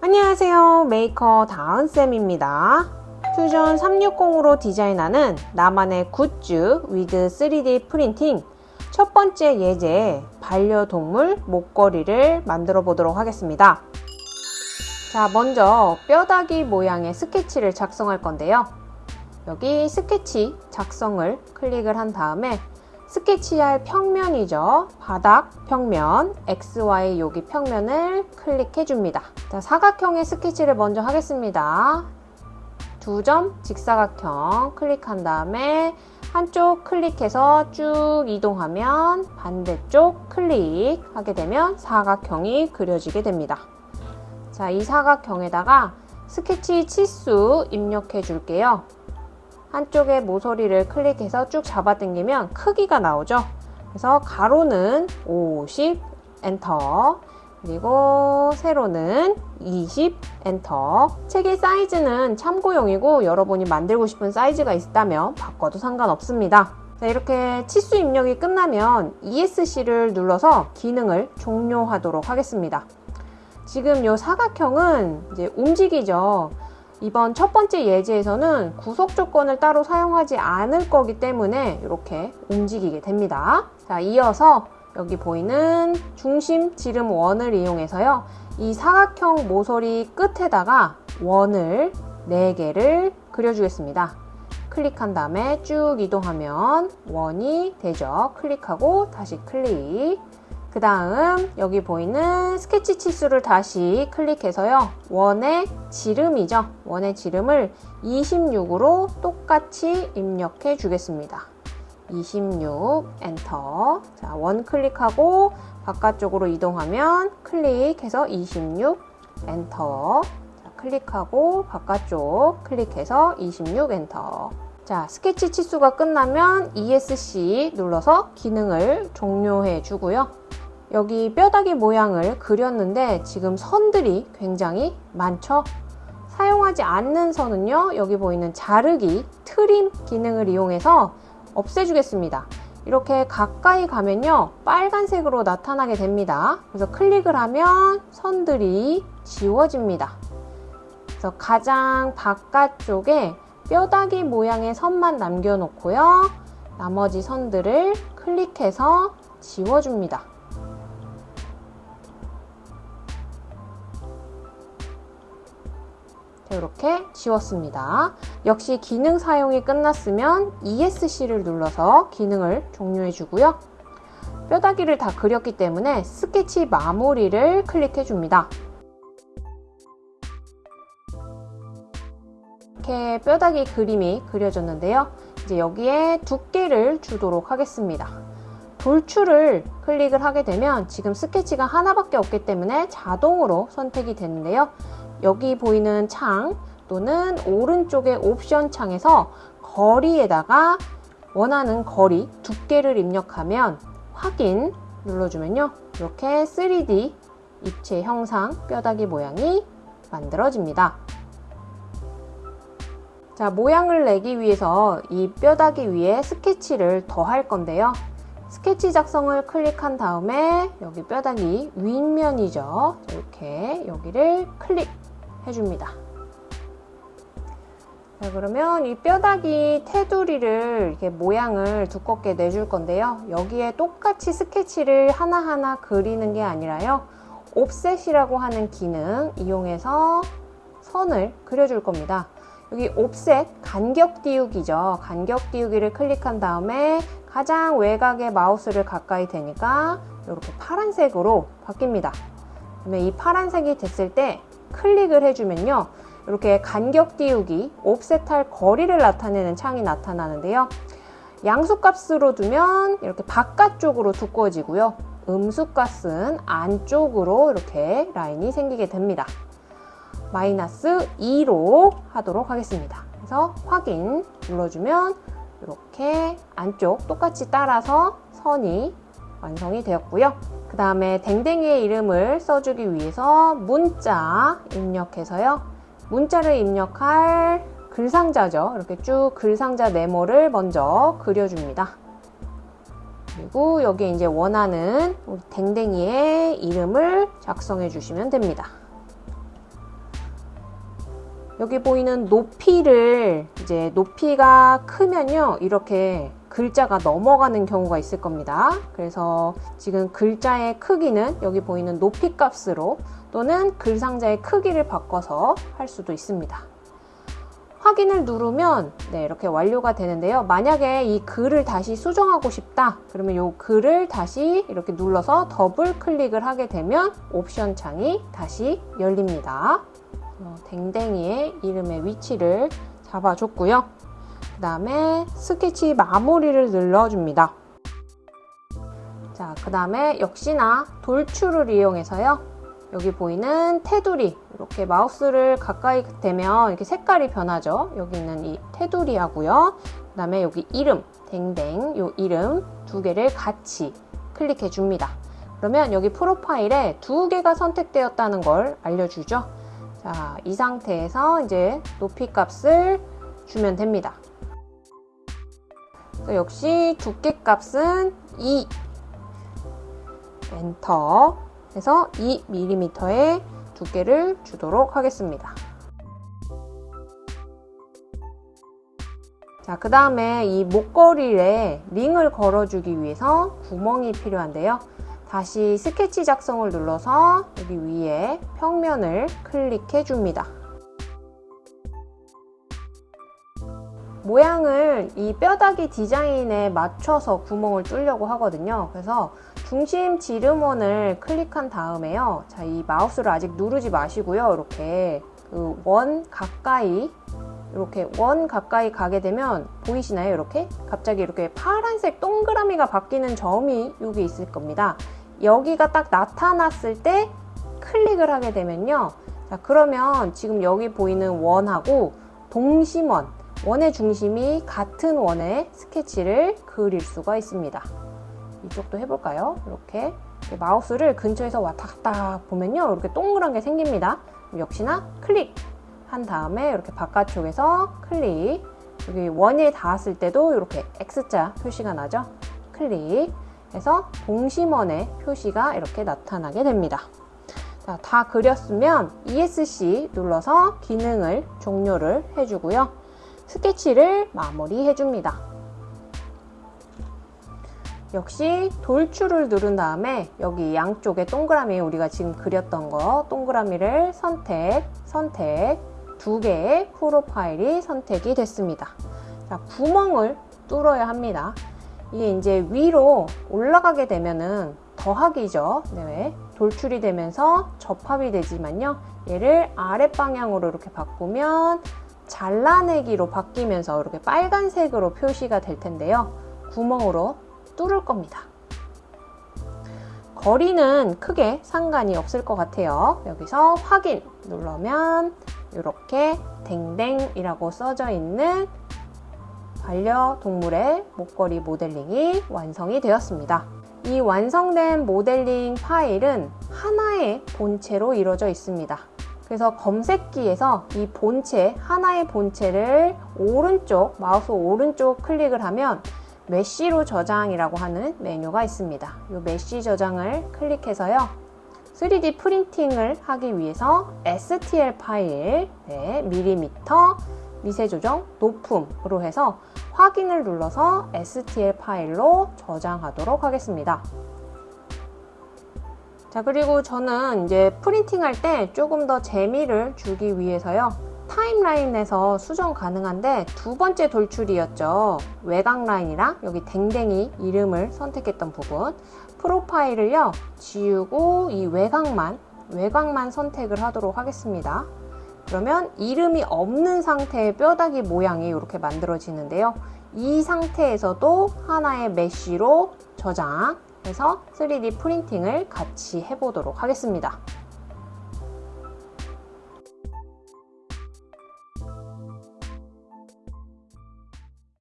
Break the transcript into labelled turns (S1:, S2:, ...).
S1: 안녕하세요. 메이커 다은쌤입니다. 퓨전 360으로 디자인하는 나만의 굿즈 with 3D 프린팅. 첫 번째 예제 반려동물 목걸이를 만들어 보도록 하겠습니다. 자 먼저 뼈다귀 모양의 스케치를 작성할 건데요. 여기 스케치 작성을 클릭을 한 다음에 스케치할 평면이죠. 바닥 평면, XY 여기 평면을 클릭해 줍니다. 자, 사각형의 스케치를 먼저 하겠습니다. 두 점 직사각형 클릭한 다음에 한쪽 클릭해서 쭉 이동하면 반대쪽 클릭하게 되면 사각형이 그려지게 됩니다. 자, 이 사각형에다가 스케치 치수 입력해 줄게요. 한쪽에 모서리를 클릭해서 쭉 잡아당기면 크기가 나오죠. 그래서 가로는 50 엔터 그리고 세로는 20 엔터 책의 사이즈는 참고용이고 여러분이 만들고 싶은 사이즈가 있다면 바꿔도 상관없습니다. 자, 이렇게 치수 입력이 끝나면 ESC를 눌러서 기능을 종료하도록 하겠습니다. 지금 이 사각형은 이제 움직이죠. 이번 첫 번째 예제에서는 구속 조건을 따로 사용하지 않을 거기 때문에 이렇게 움직이게 됩니다. 자, 이어서 여기 보이는 중심 지름 원을 이용해서요. 이 사각형 모서리 끝에다가 원을 4개를 그려주겠습니다. 클릭한 다음에 쭉 이동하면 원이 되죠. 클릭하고 다시 클릭. 그 다음 여기 보이는 스케치 치수를 다시 클릭해서요. 원의 지름이죠. 원의 지름을 26으로 똑같이 입력해 주겠습니다. 26 엔터 자, 원 클릭하고 바깥쪽으로 이동하면 클릭해서 26 엔터 자, 클릭하고 바깥쪽 클릭해서 26 엔터 자, 스케치 치수가 끝나면 ESC 눌러서 기능을 종료해 주고요. 여기 뼈다귀 모양을 그렸는데 지금 선들이 굉장히 많죠? 사용하지 않는 선은요, 여기 보이는 자르기, trim 기능을 이용해서 없애주겠습니다. 이렇게 가까이 가면요, 빨간색으로 나타나게 됩니다. 그래서 클릭을 하면 선들이 지워집니다. 그래서 가장 바깥쪽에 뼈다귀 모양의 선만 남겨놓고요. 나머지 선들을 클릭해서 지워줍니다. 이렇게 지웠습니다. 역시 기능 사용이 끝났으면 ESC를 눌러서 기능을 종료해 주고요. 뼈다귀를 다 그렸기 때문에 스케치 마무리를 클릭해 줍니다. 이렇게 뼈다귀 그림이 그려졌는데요. 이제 여기에 두께를 주도록 하겠습니다. 돌출을 클릭을 하게 되면 지금 스케치가 하나밖에 없기 때문에 자동으로 선택이 되는데요. 여기 보이는 창 또는 오른쪽의 옵션 창에서 거리에다가 원하는 거리 두께를 입력하면 확인 눌러주면요. 이렇게 3D 입체 형상 뼈다귀 모양이 만들어집니다. 자 모양을 내기 위해서 이 뼈다귀 위에 스케치를 더할 건데요. 스케치 작성을 클릭한 다음에 여기 뼈다귀 윗면이죠. 이렇게 여기를 클릭 해줍니다. 자, 그러면 이 뼈다귀 테두리를 이렇게 모양을 두껍게 내줄 건데요. 여기에 똑같이 스케치를 하나하나 그리는 게 아니라요. 옵셋이라고 하는 기능 이용해서 선을 그려줄 겁니다. 여기 옵셋 간격 띄우기죠. 간격 띄우기를 클릭한 다음에 가장 외곽에 마우스를 가까이 대니까 이렇게 파란색으로 바뀝니다. 그러면 이 파란색이 됐을 때 클릭을 해주면요. 이렇게 간격 띄우기, 옵셋할 거리를 나타내는 창이 나타나는데요. 양수값으로 두면 이렇게 바깥쪽으로 두꺼워지고요. 음수값은 안쪽으로 이렇게 라인이 생기게 됩니다. 마이너스 2로 하도록 하겠습니다. 그래서 확인 눌러주면 이렇게 안쪽 똑같이 따라서 선이 완성이 되었고요. 그 다음에 댕댕이의 이름을 써주기 위해서 문자 입력해서요. 문자를 입력할 글상자죠. 이렇게 쭉 글상자 네모를 먼저 그려줍니다. 그리고 여기에 이제 원하는 댕댕이의 이름을 작성해 주시면 됩니다. 여기 보이는 높이를 이제 높이가 크면요 이렇게 글자가 넘어가는 경우가 있을 겁니다 그래서 지금 글자의 크기는 여기 보이는 높이 값으로 또는 글 상자의 크기를 바꿔서 할 수도 있습니다 확인을 누르면 네, 이렇게 완료가 되는데요. 만약에 이 글을 다시 수정하고 싶다. 그러면 이 글을 다시 이렇게 눌러서 더블 클릭을 하게 되면 옵션 창이 다시 열립니다. 어, 댕댕이의 이름의 위치를 잡아줬고요. 그 다음에 스케치 마무리를 눌러줍니다. 자, 그 다음에 역시나 돌출을 이용해서요. 여기 보이는 테두리 이렇게 마우스를 가까이 대면 이렇게 색깔이 변하죠 여기 있는 이 테두리 하고요 그 다음에 여기 이름 댕댕 요 이름 두 개를 같이 클릭해 줍니다 그러면 여기 프로파일에 두 개가 선택되었다는 걸 알려주죠 자, 이 상태에서 이제 높이 값을 주면 됩니다 역시 두께 값은 2 엔터 해서 2mm의 두께를 주도록 하겠습니다. 자, 그 다음에 이 목걸이에 링을 걸어주기 위해서 구멍이 필요한데요. 다시 스케치 작성을 눌러서 여기 위에 평면을 클릭해 줍니다. 모양을 이 뼈다귀 디자인에 맞춰서 구멍을 뚫려고 하거든요. 그래서 중심 지름원을 클릭한 다음에요. 자, 이 마우스를 아직 누르지 마시고요. 이렇게 그 원 가까이 이렇게 원 가까이 가게 되면 보이시나요? 이렇게 갑자기 이렇게 파란색 동그라미가 바뀌는 점이 여기 있을 겁니다. 여기가 딱 나타났을 때 클릭을 하게 되면요. 자, 그러면 지금 여기 보이는 원하고 동심원, 원의 중심이 같은 원의 스케치를 그릴 수가 있습니다. 이쪽도 해볼까요? 이렇게. 마우스를 근처에서 왔다 갔다 보면요. 이렇게 동그란 게 생깁니다. 역시나 클릭. 한 다음에 이렇게 바깥쪽에서 클릭. 여기 원에 닿았을 때도 이렇게 X자 표시가 나죠? 클릭 해서 동심원의 표시가 이렇게 나타나게 됩니다 자, 다 그렸으면 ESC 눌러서 기능을 종료를 해주고요 스케치를 마무리해 줍니다 역시 돌출을 누른 다음에 여기 양쪽에 동그라미 우리가 지금 그렸던 거 동그라미를 선택, 선택 두 개의 프로파일이 선택이 됐습니다. 자, 구멍을 뚫어야 합니다. 이게 이제 위로 올라가게 되면은 더하기죠. 네, 돌출이 되면서 접합이 되지만요. 얘를 아랫 방향으로 이렇게 바꾸면 잘라내기로 바뀌면서 이렇게 빨간색으로 표시가 될 텐데요. 구멍으로 뚫을 겁니다. 거리는 크게 상관이 없을 것 같아요. 여기서 확인 누르면 이렇게 댕댕이라고 써져 있는 반려동물의 목걸이 모델링이 완성이 되었습니다. 이 완성된 모델링 파일은 하나의 본체로 이루어져 있습니다. 그래서 검색기에서 이 본체, 하나의 본체를 오른쪽, 마우스 오른쪽 클릭을 하면 메시로 저장이라고 하는 메뉴가 있습니다. 이 메시 저장을 클릭해서요. 3D 프린팅을 하기 위해서 STL 파일, 네, 밀리미터, 미세 조정, 높음으로 해서 확인을 눌러서 STL 파일로 저장하도록 하겠습니다. 자 그리고 저는 이제 프린팅 할 때 조금 더 재미를 주기 위해서요 타임라인에서 수정 가능한데 두 번째 돌출이었죠. 외곽 라인이랑 여기 댕댕이 이름을 선택했던 부분 프로파일을요 지우고 이 외곽만 외곽만 선택을 하도록 하겠습니다. 그러면 이름이 없는 상태의 뼈다귀 모양이 이렇게 만들어지는데요. 이 상태에서도 하나의 메쉬로 저장해서 3D 프린팅을 같이 해보도록 하겠습니다.